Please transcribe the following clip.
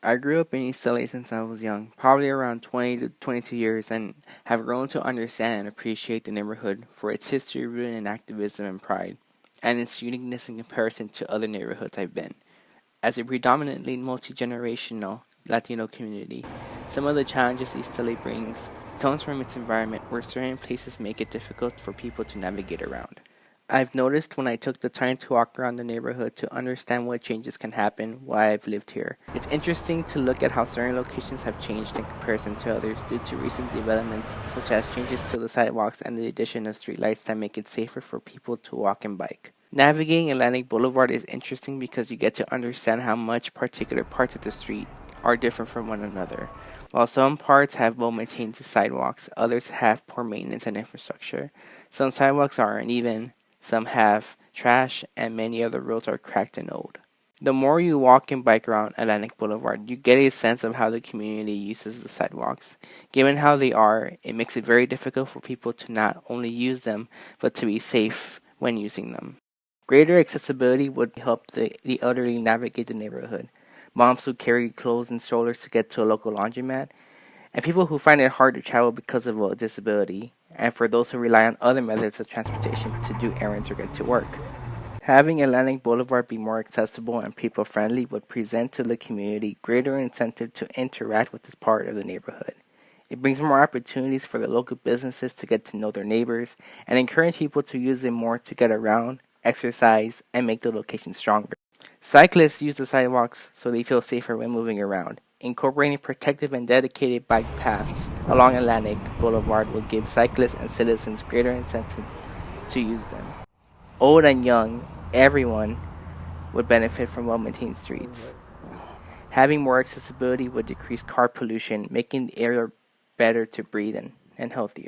I grew up in East LA since I was young, probably around 20 to 22 years, and have grown to understand and appreciate the neighborhood for its history rooted in activism and pride, and its uniqueness in comparison to other neighborhoods I've been. As a predominantly multi-generational Latino community, some of the challenges East LA brings comes from its environment where certain places make it difficult for people to navigate around. I've noticed when I took the time to walk around the neighborhood to understand what changes can happen while I've lived here. It's interesting to look at how certain locations have changed in comparison to others due to recent developments such as changes to the sidewalks and the addition of streetlights that make it safer for people to walk and bike. Navigating Atlantic Boulevard is interesting because you get to understand how much particular parts of the street are different from one another. While some parts have well-maintained sidewalks, others have poor maintenance and infrastructure. Some sidewalks are uneven, some have trash, and many other roads are cracked and old. The more you walk and bike around Atlantic Boulevard, you get a sense of how the community uses the sidewalks. Given how they are, it makes it very difficult for people to not only use them, but to be safe when using them. Greater accessibility would help the, the elderly navigate the neighborhood. Moms who carry clothes and strollers to get to a local laundromat, and people who find it hard to travel because of a disability, and for those who rely on other methods of transportation to do errands or get to work. Having Atlantic Boulevard be more accessible and people friendly would present to the community greater incentive to interact with this part of the neighborhood. It brings more opportunities for the local businesses to get to know their neighbors and encourage people to use it more to get around, exercise, and make the location stronger. Cyclists use the sidewalks so they feel safer when moving around. Incorporating protective and dedicated bike paths along Atlantic Boulevard will give cyclists and citizens greater incentive to use them. Old and young, everyone would benefit from well-maintained streets. Having more accessibility would decrease car pollution, making the air better to breathe in and healthier.